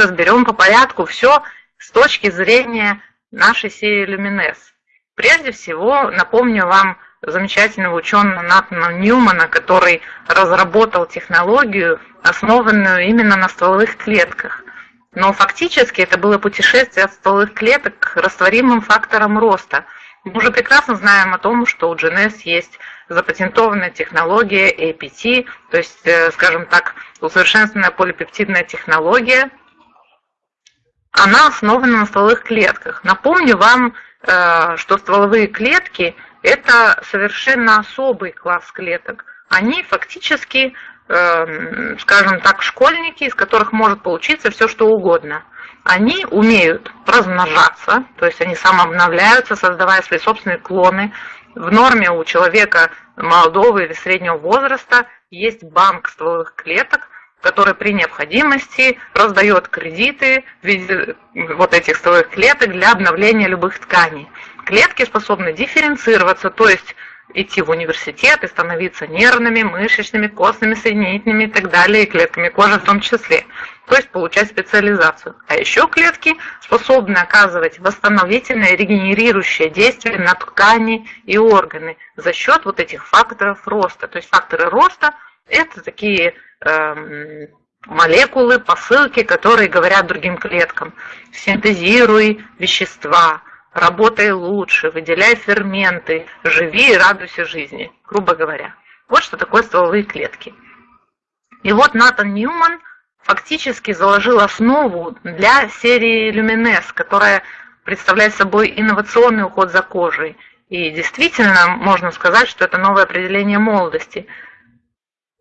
разберем по порядку все с точки зрения нашей серии Люминес. Прежде всего, напомню вам замечательного ученого Натана Ньюмана, который разработал технологию, основанную именно на стволовых клетках. Но фактически это было путешествие от стволовых клеток к растворимым факторам роста. Мы уже прекрасно знаем о том, что у GNS есть запатентованная технология APT, то есть, э, скажем так, усовершенствованная полипептидная технология. Она основана на стволовых клетках. Напомню вам, э, что стволовые клетки – это совершенно особый класс клеток. Они фактически Эм, скажем так, школьники, из которых может получиться все, что угодно. Они умеют размножаться, то есть они самообновляются, создавая свои собственные клоны. В норме у человека молодого или среднего возраста есть банк стволовых клеток, который при необходимости раздает кредиты в виде вот этих стволовых клеток для обновления любых тканей. Клетки способны дифференцироваться, то есть идти в университет и становиться нервными, мышечными, костными, соединительными и так далее, и клетками кожи в том числе. То есть получать специализацию. А еще клетки способны оказывать восстановительное, регенерирующее действие на ткани и органы за счет вот этих факторов роста. То есть факторы роста – это такие молекулы, посылки, которые говорят другим клеткам. Синтезируй вещества, работай лучше, выделяй ферменты, живи и радуйся жизни, грубо говоря. Вот что такое стволовые клетки. И вот Натан Ньюман фактически заложил основу для серии Люминес, которая представляет собой инновационный уход за кожей. И действительно, можно сказать, что это новое определение молодости.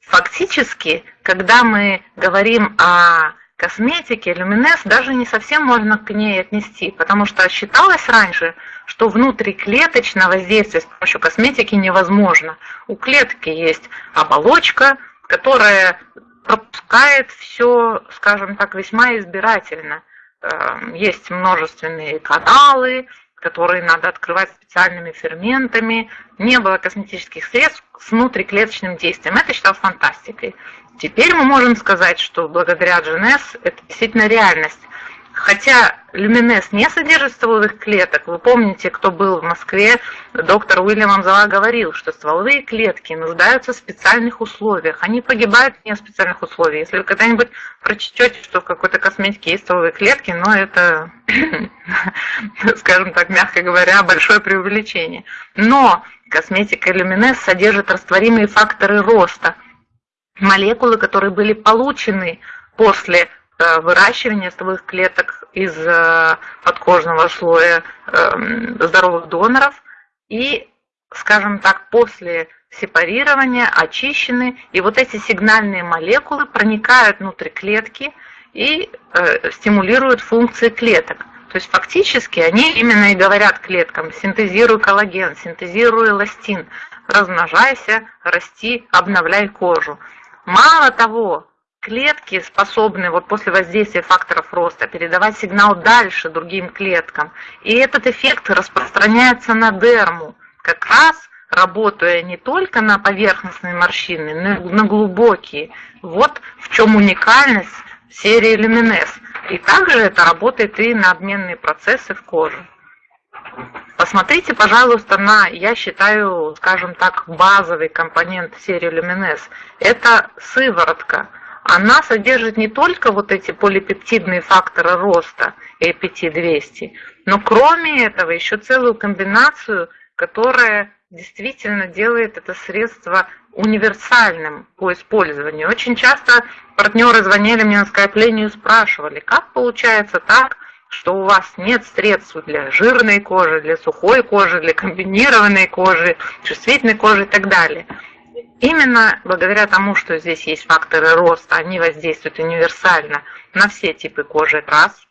Фактически, когда мы говорим о косметики люминес даже не совсем можно к ней отнести, потому что считалось раньше, что внутриклеточное воздействие с помощью косметики невозможно. У клетки есть оболочка, которая пропускает все, скажем так, весьма избирательно. Эм, есть множественные каналы, которые надо открывать специальными ферментами. Не было косметических средств с внутриклеточным действием. Это считалось фантастикой. Теперь мы можем сказать, что благодаря GNS это действительно реальность. Хотя люминез не содержит стволовых клеток, вы помните, кто был в Москве, доктор Уильям Амзала говорил, что стволовые клетки нуждаются в специальных условиях. Они погибают не в специальных условиях. Если вы когда-нибудь прочтете, что в какой-то косметике есть стволовые клетки, но это, скажем так, мягко говоря, большое преувеличение. Но косметика люминез содержит растворимые факторы роста – молекулы, которые были получены после э, выращивания стволовых клеток из э, подкожного слоя эм, здоровых доноров и, скажем так, после сепарирования очищены, и вот эти сигнальные молекулы проникают внутрь клетки и э, стимулируют функции клеток. То есть фактически они именно и говорят клеткам, синтезируй коллаген, синтезируй эластин, размножайся, расти, обновляй кожу. Мало того, клетки способны вот после воздействия факторов роста передавать сигнал дальше другим клеткам. И этот эффект распространяется на дерму, как раз работая не только на поверхностные морщины, но и на глубокие. Вот в чем уникальность серии Люминес. И также это работает и на обменные процессы в коже. Посмотрите, пожалуйста, на, я считаю, скажем так, базовый компонент серии Luminess. Это сыворотка. Она содержит не только вот эти полипептидные факторы роста APT-200, но кроме этого еще целую комбинацию, которая действительно делает это средство универсальным по использованию. Очень часто партнеры звонили мне на скайплению и спрашивали, как получается так, что у вас нет средств для жирной кожи, для сухой кожи, для комбинированной кожи, чувствительной кожи и так далее. Именно благодаря тому, что здесь есть факторы роста, они воздействуют универсально на все типы кожи, раз.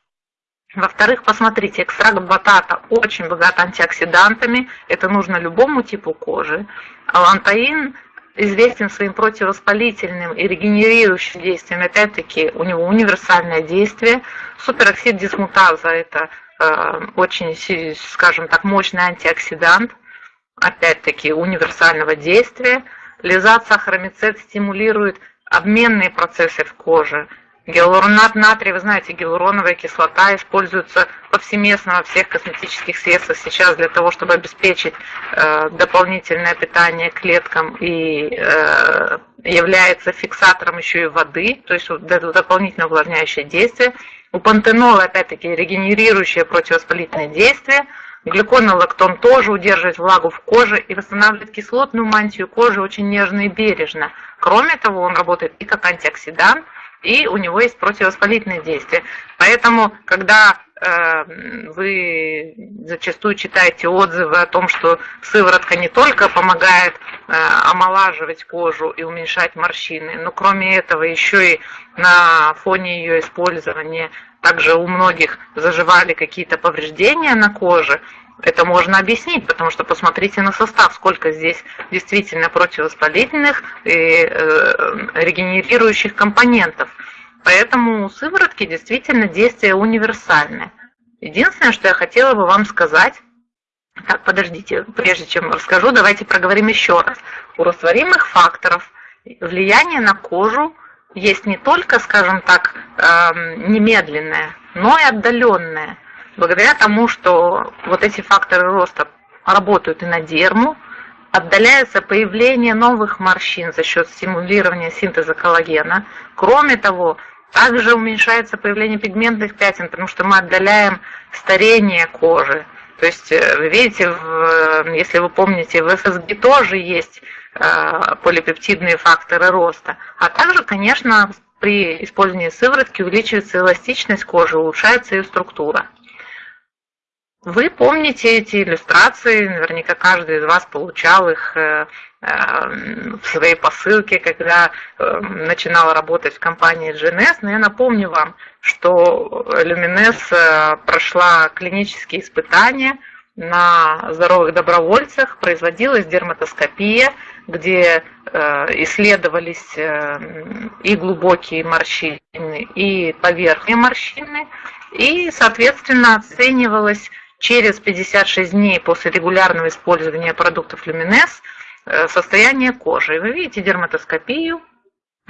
Во-вторых, посмотрите, экстракт батата очень богат антиоксидантами, это нужно любому типу кожи. Алантаин известен своим противовоспалительным и регенерирующим действием. Опять-таки, у него универсальное действие. Супероксид дисмутаза – это э, очень, скажем так, мощный антиоксидант. Опять-таки, универсального действия. Лизат сахаромицет стимулирует обменные процессы в коже, Гиалуронат натрия, вы знаете, гиалуроновая кислота используется повсеместно во всех косметических средствах сейчас для того, чтобы обеспечить э, дополнительное питание клеткам и э, является фиксатором еще и воды, то есть дополнительное увлажняющее действие. У пантенола, опять-таки, регенерирующее противовоспалительное действие. Глюконолактон тоже удерживает влагу в коже и восстанавливает кислотную мантию кожи очень нежно и бережно. Кроме того, он работает и как антиоксидант, и у него есть противовоспалительное действие. Поэтому, когда э, вы зачастую читаете отзывы о том, что сыворотка не только помогает э, омолаживать кожу и уменьшать морщины, но кроме этого еще и на фоне ее использования также у многих заживали какие-то повреждения на коже, это можно объяснить, потому что посмотрите на состав, сколько здесь действительно противовоспалительных и э, регенерирующих компонентов. Поэтому у сыворотки действительно действие универсальное. Единственное, что я хотела бы вам сказать, так, подождите, прежде чем расскажу, давайте проговорим еще раз. У растворимых факторов влияние на кожу есть не только, скажем так, эм, немедленное, но и отдаленное – благодаря тому, что вот эти факторы роста работают и на дерму, отдаляется появление новых морщин за счет стимулирования синтеза коллагена. Кроме того, также уменьшается появление пигментных пятен, потому что мы отдаляем старение кожи. То есть, э, вы видите, в, если вы помните, в ФСГ тоже есть э, полипептидные факторы роста. А также, конечно, при использовании сыворотки увеличивается эластичность кожи, улучшается ее структура. Вы помните эти иллюстрации, наверняка каждый из вас получал их э, э, в своей посылке, когда э, начинала работать в компании GNS. Но я напомню вам, что Luminess прошла клинические испытания на здоровых добровольцах, производилась дерматоскопия, где исследовались и глубокие морщины, и поверхные морщины, и, соответственно, оценивалась через 56 дней после регулярного использования продуктов Люминес э, состояние кожи. Вы видите дерматоскопию,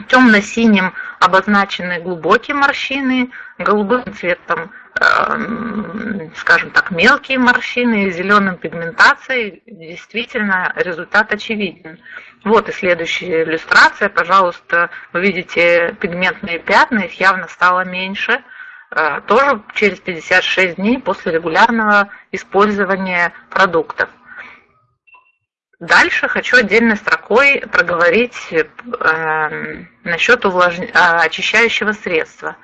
темно-синим обозначены глубокие морщины, голубым цветом, э, скажем так, мелкие морщины, зеленым пигментацией. Действительно, результат очевиден. Вот и следующая иллюстрация. Пожалуйста, вы видите пигментные пятна, их явно стало меньше – Э, тоже через 56 дней после регулярного использования продуктов. Дальше хочу отдельной строкой проговорить э, насчет увлаж... Э, очищающего средства.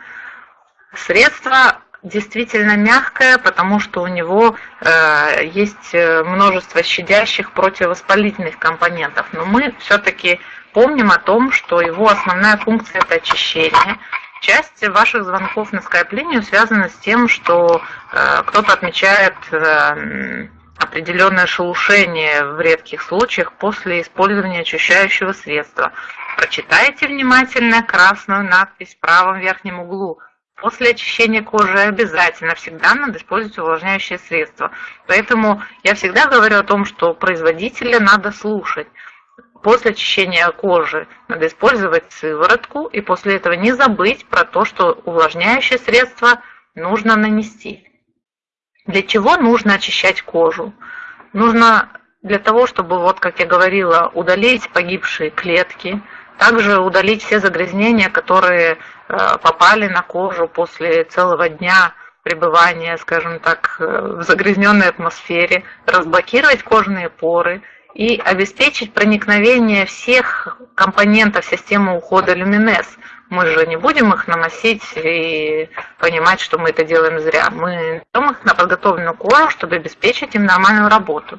Средство действительно мягкое, потому что у него э, есть множество щадящих противовоспалительных компонентов. Но мы все-таки помним о том, что его основная функция это очищение. Часть ваших звонков на скайп-линию связана с тем, что э, кто-то отмечает э, определенное шелушение в редких случаях после использования очищающего средства. Прочитайте внимательно красную надпись в правом верхнем углу. После очищения кожи обязательно всегда надо использовать увлажняющее средство. Поэтому я всегда говорю о том, что производителя надо слушать. После очищения кожи надо использовать сыворотку и после этого не забыть про то, что увлажняющее средство нужно нанести. Для чего нужно очищать кожу? Нужно для того, чтобы, вот как я говорила, удалить погибшие клетки, также удалить все загрязнения, которые э, попали на кожу после целого дня пребывания, скажем так, э, в загрязненной атмосфере, разблокировать кожные поры и обеспечить проникновение всех компонентов системы ухода люминес. Мы же не будем их наносить и понимать, что мы это делаем зря. Мы даем их на подготовленную кожу, чтобы обеспечить им нормальную работу.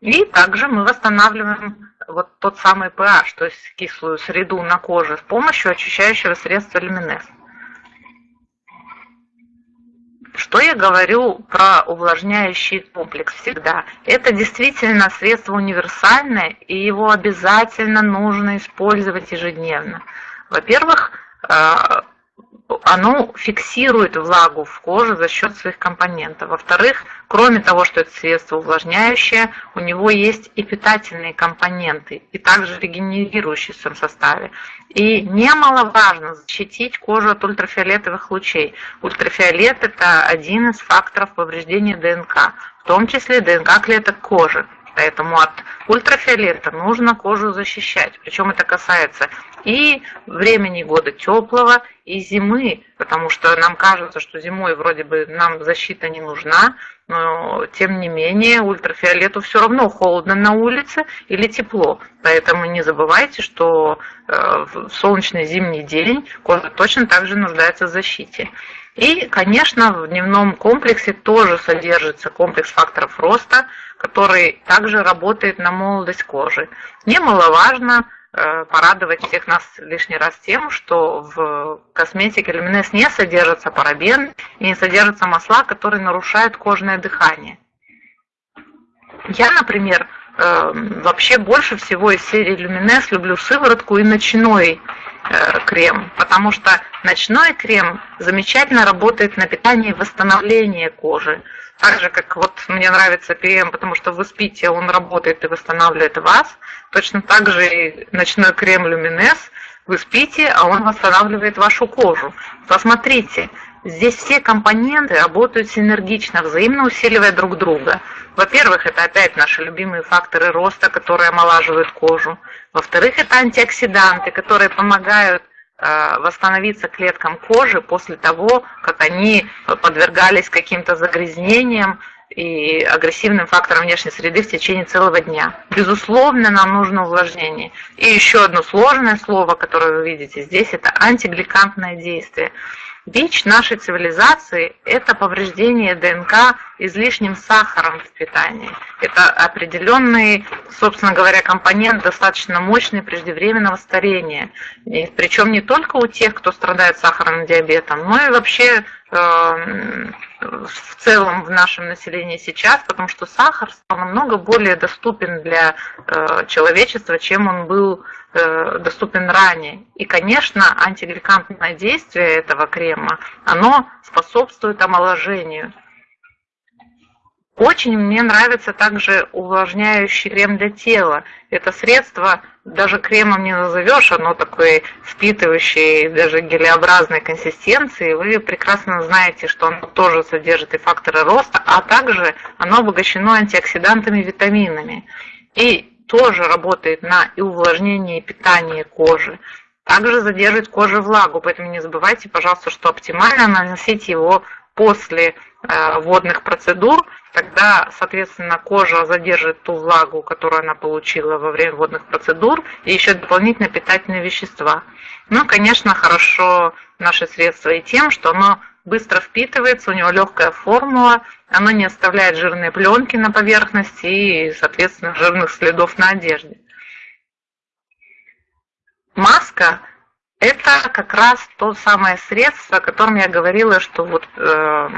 И также мы восстанавливаем вот тот самый pH, то есть кислую среду на коже с помощью очищающего средства люминес. Что я говорю про увлажняющий комплекс всегда? Это действительно средство универсальное, и его обязательно нужно использовать ежедневно. Во-первых, э, оно фиксирует влагу в коже за счет своих компонентов. Во-вторых, кроме того, что это средство увлажняющее, у него есть и питательные компоненты, и также регенерирующие в своем составе. И немаловажно защитить кожу от ультрафиолетовых лучей. Ультрафиолет – это один из факторов повреждения ДНК, в том числе ДНК клеток кожи. Поэтому от ультрафиолета нужно кожу защищать. Причем это касается и времени года теплого, и зимы, потому что нам кажется, что зимой вроде бы нам защита не нужна, но тем не менее ультрафиолету все равно холодно на улице или тепло. Поэтому не забывайте, что э, в солнечный зимний день кожа точно так же нуждается в защите. И, конечно, в дневном комплексе тоже содержится комплекс факторов роста, который также работает на молодость кожи. Немаловажно э, порадовать всех нас лишний раз тем, что в косметике люминес не содержится парабен и не содержатся масла, которые нарушают кожное дыхание. Я, например, вообще больше всего из серии люминес люблю сыворотку и ночной Э, крем, потому что ночной крем замечательно работает на питание и восстановление кожи. Так же, как вот мне нравится ПМ, потому что вы спите, он работает и восстанавливает вас. Точно так же и ночной крем Люминес, вы спите, а он восстанавливает вашу кожу. Посмотрите, Здесь все компоненты работают синергично, взаимно усиливая друг друга. Во-первых, это опять наши любимые факторы роста, которые омолаживают кожу. Во-вторых, это антиоксиданты, которые помогают э, восстановиться клеткам кожи после того, как они подвергались каким-то загрязнениям и агрессивным факторам внешней среды в течение целого дня. Безусловно, нам нужно увлажнение. И еще одно сложное слово, которое вы видите здесь, это антигликантное действие. Бич нашей цивилизации – это повреждение ДНК излишним сахаром в питании. Это определенный, собственно говоря, компонент достаточно мощный преждевременного старения. И причем не только у тех, кто страдает сахарным диабетом, но и вообще в целом в нашем населении сейчас, потому что сахар стал намного более доступен для э, человечества, чем он был Э, доступен ранее. И, конечно, антигликантное действие этого крема, оно способствует омоложению. Очень мне нравится также увлажняющий крем для тела. Это средство даже кремом не назовешь, оно такой впитывающий, даже гелеобразной консистенции. Вы прекрасно знаете, что оно тоже содержит и факторы роста, а также оно обогащено антиоксидантами и витаминами. И тоже работает на и увлажнение, и питание кожи. Также задерживает коже влагу, поэтому не забывайте, пожалуйста, что оптимально наносить его после э, водных процедур, тогда, соответственно, кожа задержит ту влагу, которую она получила во время водных процедур, и еще дополнительно питательные вещества. Ну, конечно, хорошо наше средство и тем, что оно быстро впитывается, у него легкая формула, оно не оставляет жирные пленки на поверхности и, соответственно, жирных следов на одежде. Маска – это как раз то самое средство, о котором я говорила, что вот, э,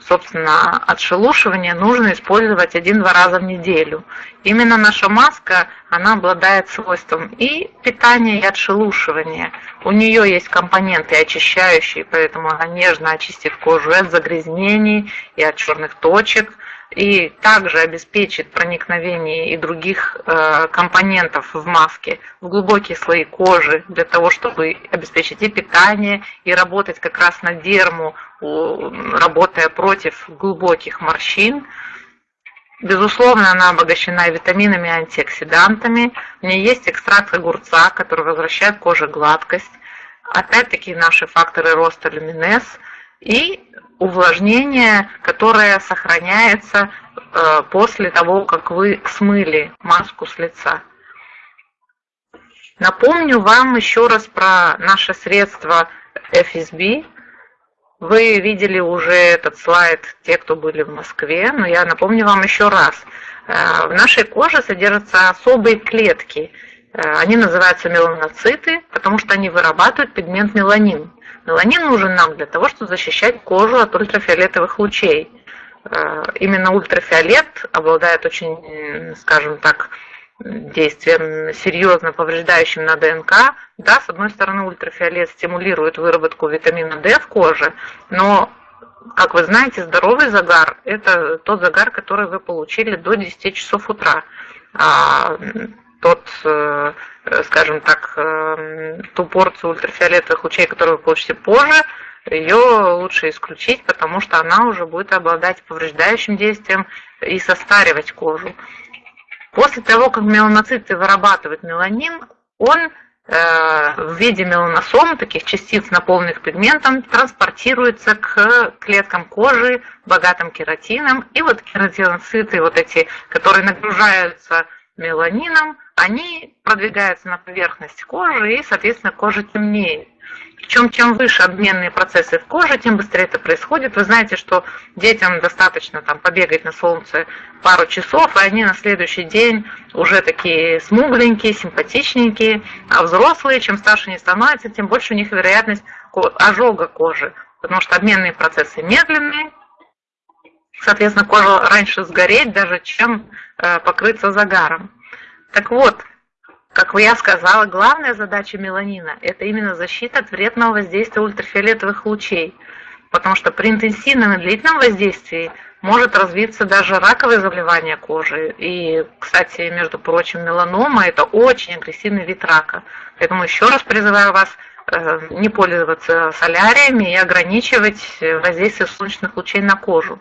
собственно, отшелушивание нужно использовать один-два раза в неделю. Именно наша маска, она обладает свойством и питания, и отшелушивания. У нее есть компоненты очищающие, поэтому она нежно очистит кожу от загрязнений и от черных точек, и также обеспечит проникновение и других э, компонентов в маске в глубокие слои кожи, для того, чтобы обеспечить и питание, и работать как раз на дерму, работая против глубоких морщин. Безусловно, она обогащена витаминами и антиоксидантами. В ней есть экстракт огурца, который возвращает коже гладкость. Опять-таки наши факторы роста люминез. И увлажнение, которое сохраняется э, после того, как вы смыли маску с лица. Напомню вам еще раз про наше средство FSB, вы видели уже этот слайд, те, кто были в Москве, но я напомню вам еще раз. Э, в нашей коже содержатся особые клетки. Э, они называются меланоциты, потому что они вырабатывают пигмент меланин. Меланин нужен нам для того, чтобы защищать кожу от ультрафиолетовых лучей. Э, именно ультрафиолет обладает очень, скажем так, действием серьезно повреждающим на ДНК. Да, с одной стороны, ультрафиолет стимулирует выработку витамина D в коже, но, как вы знаете, здоровый загар – это тот загар, который вы получили до 10 часов утра. Тот, э, скажем так, э, ту порцию ультрафиолетовых лучей, которую вы получите позже, ее лучше исключить, потому что она уже будет обладать повреждающим действием и состаривать кожу. После того, как меланоциты вырабатывают меланин, он э, в виде меланосом, таких частиц, наполненных пигментом, транспортируется к клеткам кожи, богатым кератином. И вот кератиноциты, вот эти, которые нагружаются меланином, они продвигаются на поверхность кожи, и, соответственно, кожа темнеет. Причем чем выше обменные процессы в коже, тем быстрее это происходит. Вы знаете, что детям достаточно там побегать на солнце пару часов, и они на следующий день уже такие смугленькие, симпатичненькие, а взрослые, чем старше они становятся, тем больше у них вероятность ожога кожи, потому что обменные процессы медленные, соответственно, кожа раньше сгореть даже, чем э, покрыться загаром. Так вот, как я сказала, главная задача меланина – это именно защита от вредного воздействия ультрафиолетовых лучей, потому что при интенсивном и длительном воздействии может развиться даже раковое заболевание кожи. И, кстати, между прочим, меланома – это очень агрессивный вид рака. Поэтому еще раз призываю вас э, не пользоваться соляриями и ограничивать воздействие солнечных лучей на кожу.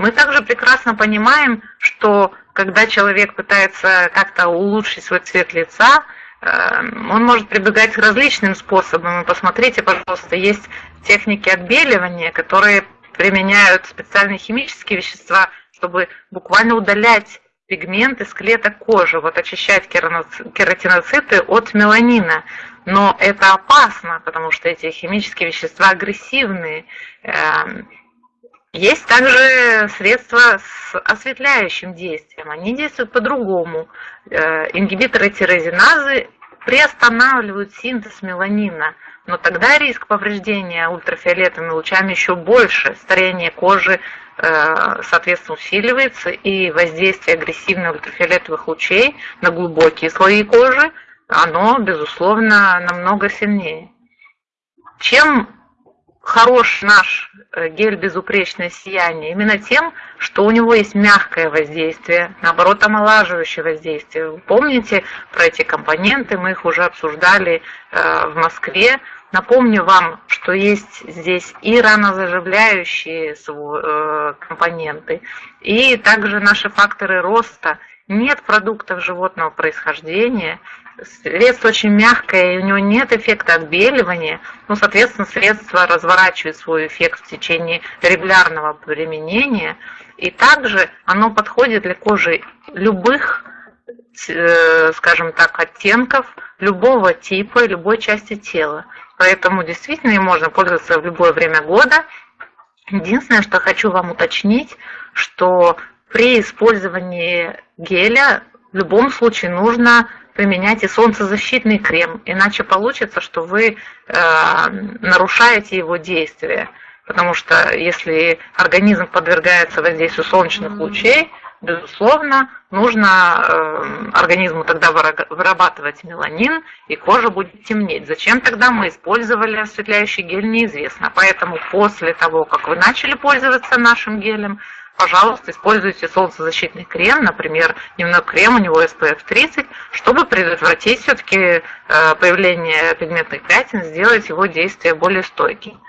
Мы также прекрасно понимаем, что когда человек пытается как-то улучшить свой цвет лица, эм, он может прибегать к различным способам. посмотрите, пожалуйста, есть техники отбеливания, которые применяют специальные химические вещества, чтобы буквально удалять пигменты с клеток кожи, вот очищать кератиноциты от меланина. Но это опасно, потому что эти химические вещества агрессивные. Есть также средства с осветляющим действием. Они действуют по-другому. Э, ингибиторы тирозиназы приостанавливают синтез меланина, но тогда риск повреждения ультрафиолетовыми лучами еще больше. Старение кожи, э, соответственно, усиливается, и воздействие агрессивных ультрафиолетовых лучей на глубокие слои кожи, оно, безусловно, намного сильнее. Чем хорош наш э, гель безупречное сияние именно тем, что у него есть мягкое воздействие, наоборот, омолаживающее воздействие. Вы помните про эти компоненты, мы их уже обсуждали э, в Москве. Напомню вам, что есть здесь и ранозаживляющие э, компоненты, и также наши факторы роста. Нет продуктов животного происхождения, Средство очень мягкое, и у него нет эффекта отбеливания, ну, соответственно, средство разворачивает свой эффект в течение регулярного применения, и также оно подходит для кожи любых, э, скажем так, оттенков, любого типа, любой части тела. Поэтому действительно им можно пользоваться в любое время года. Единственное, что хочу вам уточнить, что при использовании геля в любом случае нужно применяйте солнцезащитный крем, иначе получится, что вы э, нарушаете его действие. Потому что если организм подвергается воздействию солнечных лучей, безусловно, нужно э, организму тогда вырабатывать меланин, и кожа будет темнеть. Зачем тогда мы использовали осветляющий гель, неизвестно. Поэтому после того, как вы начали пользоваться нашим гелем, пожалуйста, используйте солнцезащитный крем, например, дневной крем, у него SPF 30, чтобы предотвратить все-таки э, появление пигментных пятен, сделать его действие более стойким.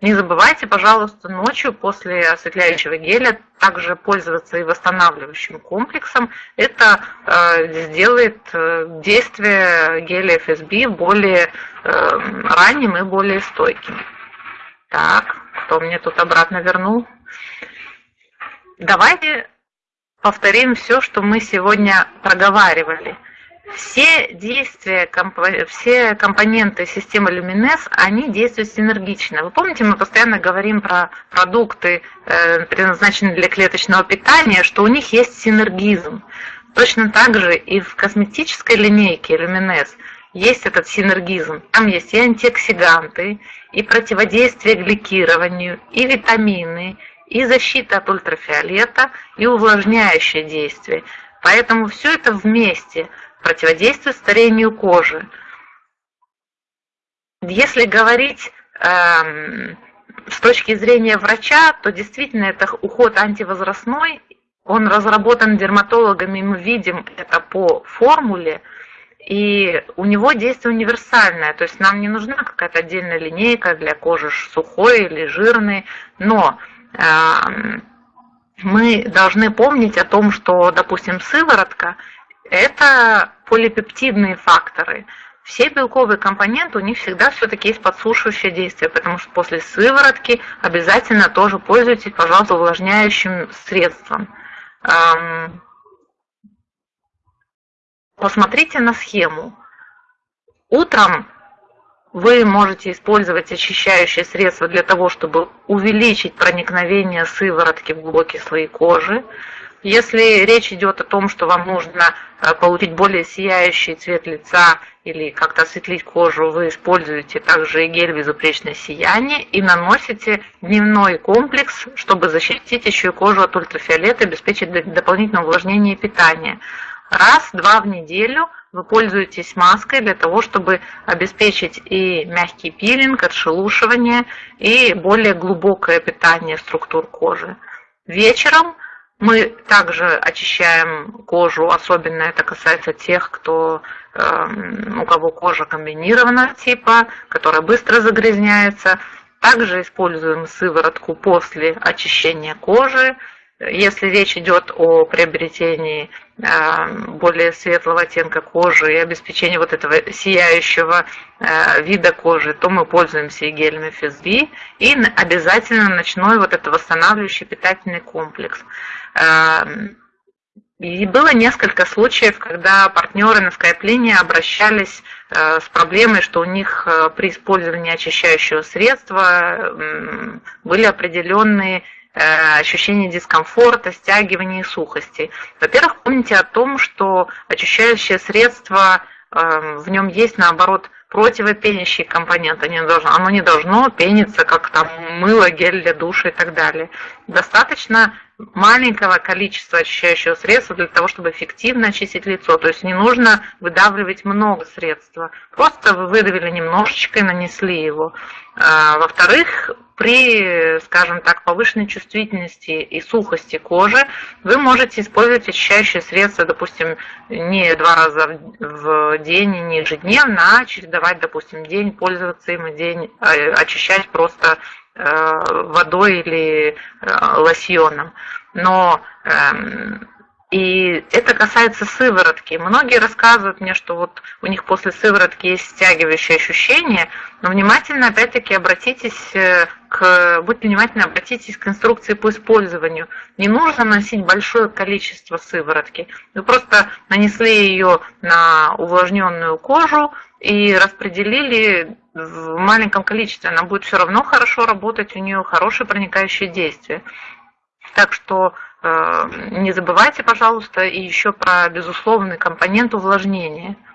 Не забывайте, пожалуйста, ночью после осветляющего геля также пользоваться и восстанавливающим комплексом. Это э, сделает э, действие геля FSB более э, ранним и более стойким. Так, кто мне тут обратно вернул? Давайте повторим все, что мы сегодня проговаривали. Все действия, все компоненты системы Lumines, они действуют синергично. Вы помните, мы постоянно говорим про продукты, э, предназначенные для клеточного питания, что у них есть синергизм. Точно так же и в косметической линейке Lumines есть этот синергизм. Там есть и антиоксиданты, и противодействие гликированию, и витамины, и защита от ультрафиолета, и увлажняющее действие. Поэтому все это вместе противодействует старению кожи. Если говорить эм, с точки зрения врача, то действительно это уход антивозрастной, он разработан дерматологами, мы видим это по формуле, и у него действие универсальное, то есть нам не нужна какая-то отдельная линейка для кожи сухой или жирной, но мы должны помнить о том, что, допустим, сыворотка – это полипептидные факторы. Все белковые компоненты, у них всегда все-таки есть подсушивающее действие, потому что после сыворотки обязательно тоже пользуйтесь, пожалуйста, увлажняющим средством. Посмотрите на схему. Утром вы можете использовать очищающее средство для того, чтобы увеличить проникновение сыворотки в глубокие слои кожи. Если речь идет о том, что вам нужно э, получить более сияющий цвет лица или как-то осветлить кожу, вы используете также гель безупречное сияние и наносите дневной комплекс, чтобы защитить еще и кожу от ультрафиолета обеспечить дополнительное увлажнение и питание. Раз-два в неделю вы пользуетесь маской для того, чтобы обеспечить и мягкий пилинг, отшелушивание, и более глубокое питание структур кожи. Вечером мы также очищаем кожу, особенно это касается тех, кто, э, у кого кожа комбинированного типа, которая быстро загрязняется. Также используем сыворотку после очищения кожи, если речь идет о приобретении э, более светлого оттенка кожи и обеспечении вот этого сияющего э, вида кожи, то мы пользуемся и гелями FSB и обязательно ночной вот этот восстанавливающий питательный комплекс. Э, и было несколько случаев, когда партнеры на скайп-линии обращались с проблемой, что у них при использовании очищающего средства были определенные ощущение дискомфорта, стягивания и сухости. Во-первых, помните о том, что очищающее средство, э, в нем есть, наоборот, противопенящий компонент, оно не должно пениться, как там мыло, гель для душа и так далее. Достаточно маленького количества очищающего средства для того, чтобы эффективно очистить лицо. То есть не нужно выдавливать много средства. Просто вы выдавили немножечко и нанесли его. А, во-вторых, при, скажем так, повышенной чувствительности и сухости кожи вы можете использовать очищающие средства, допустим, не два раза в день, не ежедневно, а чередовать, допустим, день пользоваться им и день а, очищать просто водой или э, лосьоном. Но эм, и это касается сыворотки. Многие рассказывают мне, что вот у них после сыворотки есть стягивающее ощущение, но внимательно опять-таки обратитесь э, к, будьте внимательны, обратитесь к инструкции по использованию. Не нужно носить большое количество сыворотки. Вы просто нанесли ее на увлажненную кожу и распределили в маленьком количестве, она будет все равно хорошо работать, у нее хорошее проникающее действие. Так что не забывайте, пожалуйста, и еще про безусловный компонент увлажнения –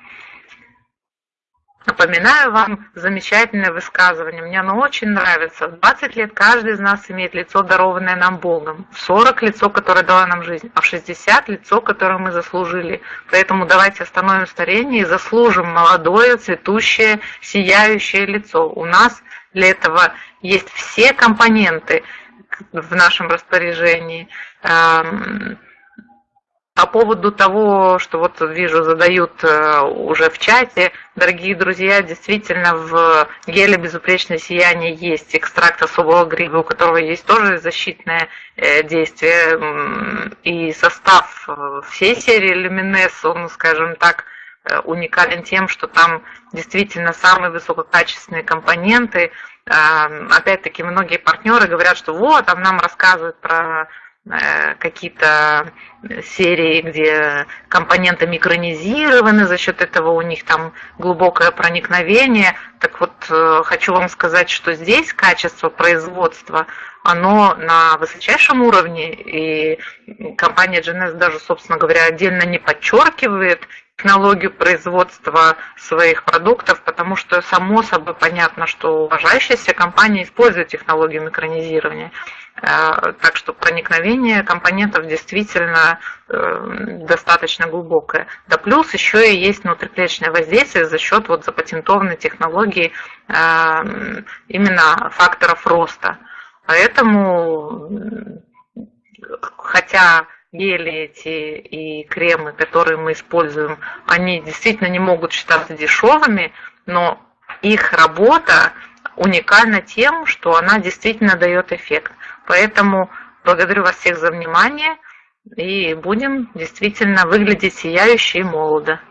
Напоминаю вам замечательное высказывание. Мне оно очень нравится. В 20 лет каждый из нас имеет лицо, дарованное нам Богом. В 40 лицо, которое дало нам жизнь, а в 60 лицо, которое мы заслужили. Поэтому давайте остановим старение и заслужим молодое, цветущее, сияющее лицо. У нас для этого есть все компоненты в нашем распоряжении. По поводу того, что вот вижу, задают э, уже в чате, дорогие друзья, действительно в геле безупречное сияние есть экстракт особого гриба, у которого есть тоже защитное э, действие. И состав э, всей серии Luminess, он, скажем так, уникален тем, что там действительно самые высококачественные компоненты. Опять-таки многие партнеры говорят, что вот, там нам рассказывают про какие-то серии, где компоненты микронизированы, за счет этого у них там глубокое проникновение. Так вот, э, хочу вам сказать, что здесь качество производства оно на высочайшем уровне, и компания GNS даже, собственно говоря, отдельно не подчеркивает технологию производства своих продуктов, потому что само собой понятно, что уважающаяся компания использует технологию микронизирования. Э, так что проникновение компонентов действительно э, достаточно глубокое. Да плюс еще и есть внутриклеточное воздействие за счет вот запатентованной технологии э, именно факторов роста. Поэтому, хотя гели эти и кремы, которые мы используем, они действительно не могут считаться дешевыми, но их работа уникальна тем, что она действительно дает эффект. Поэтому благодарю вас всех за внимание и будем действительно выглядеть сияюще и молодо.